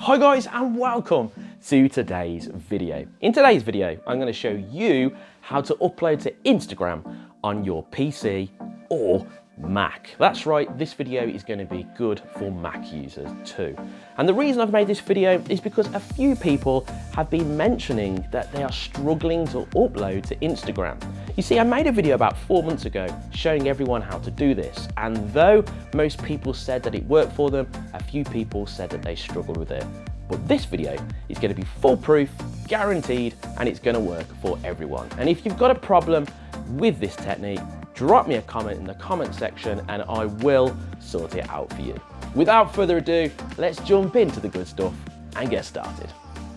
Hi guys and welcome to today's video. In today's video, I'm going to show you how to upload to Instagram on your PC or Mac. That's right, this video is going to be good for Mac users too. And the reason I've made this video is because a few people have been mentioning that they are struggling to upload to Instagram. You see, I made a video about four months ago showing everyone how to do this. And though most people said that it worked for them, a few people said that they struggled with it. But this video is going to be foolproof, guaranteed, and it's going to work for everyone. And if you've got a problem with this technique, drop me a comment in the comment section and I will sort it out for you. Without further ado, let's jump into the good stuff and get started.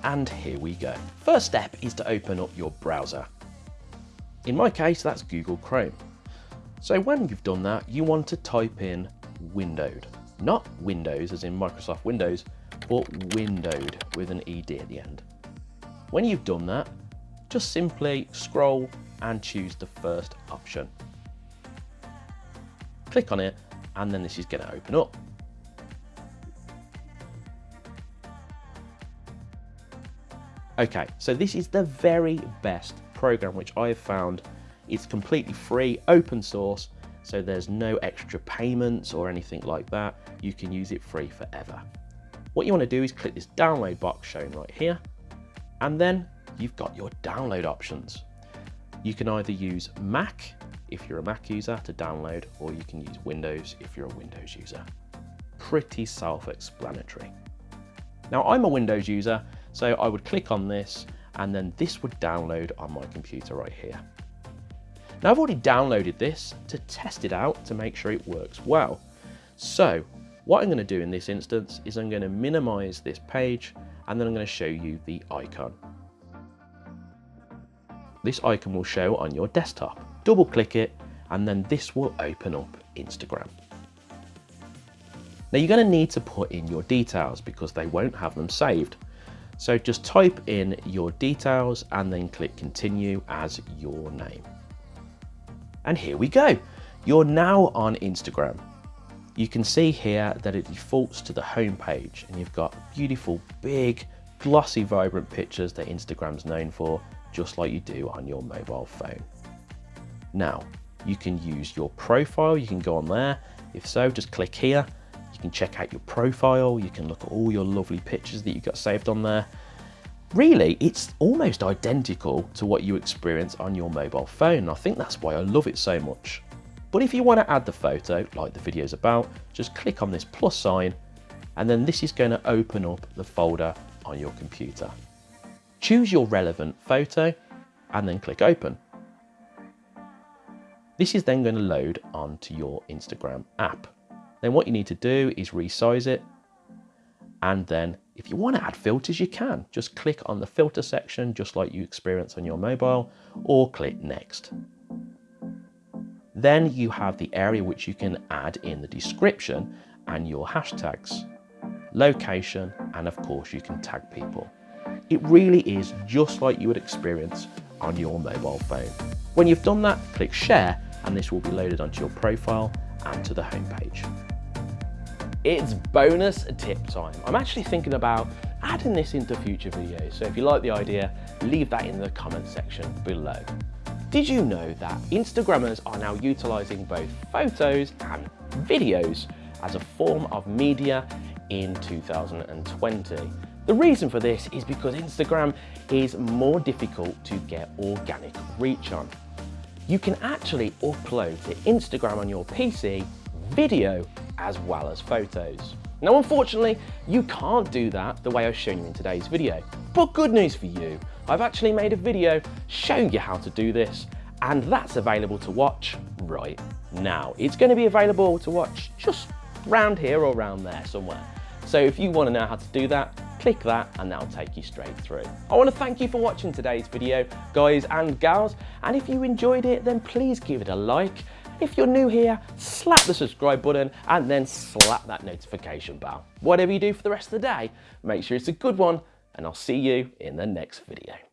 And here we go. First step is to open up your browser. In my case, that's Google Chrome. So when you've done that, you want to type in windowed. Not Windows as in Microsoft Windows, but windowed with an ED at the end. When you've done that, just simply scroll and choose the first option click on it, and then this is going to open up. Okay, so this is the very best program which I have found. It's completely free, open source, so there's no extra payments or anything like that. You can use it free forever. What you want to do is click this download box shown right here, and then you've got your download options. You can either use Mac if you're a Mac user to download, or you can use Windows if you're a Windows user. Pretty self-explanatory. Now I'm a Windows user, so I would click on this and then this would download on my computer right here. Now I've already downloaded this to test it out to make sure it works well. So what I'm going to do in this instance is I'm going to minimize this page and then I'm going to show you the icon. This icon will show on your desktop double click it, and then this will open up Instagram. Now you're going to need to put in your details because they won't have them saved. So just type in your details and then click continue as your name. And here we go. You're now on Instagram. You can see here that it defaults to the home page and you've got beautiful, big, glossy, vibrant pictures that Instagram's known for, just like you do on your mobile phone. Now, you can use your profile, you can go on there. If so, just click here. You can check out your profile, you can look at all your lovely pictures that you've got saved on there. Really, it's almost identical to what you experience on your mobile phone. I think that's why I love it so much. But if you want to add the photo, like the video's about, just click on this plus sign, and then this is going to open up the folder on your computer. Choose your relevant photo, and then click open. This is then going to load onto your Instagram app. Then what you need to do is resize it. And then if you want to add filters, you can. Just click on the filter section, just like you experience on your mobile, or click next. Then you have the area which you can add in the description and your hashtags, location, and of course you can tag people. It really is just like you would experience on your mobile phone. When you've done that, click share and this will be loaded onto your profile and to the homepage. It's bonus tip time. I'm actually thinking about adding this into future videos, so if you like the idea, leave that in the comment section below. Did you know that Instagrammers are now utilising both photos and videos as a form of media in 2020? The reason for this is because Instagram is more difficult to get organic reach on you can actually upload to Instagram on your PC video as well as photos. Now unfortunately, you can't do that the way I've shown you in today's video. But good news for you, I've actually made a video showing you how to do this and that's available to watch right now. It's going to be available to watch just round here or around there somewhere. So if you want to know how to do that, click that and that'll take you straight through. I want to thank you for watching today's video, guys and gals, and if you enjoyed it, then please give it a like. If you're new here, slap the subscribe button and then slap that notification bell. Whatever you do for the rest of the day, make sure it's a good one, and I'll see you in the next video.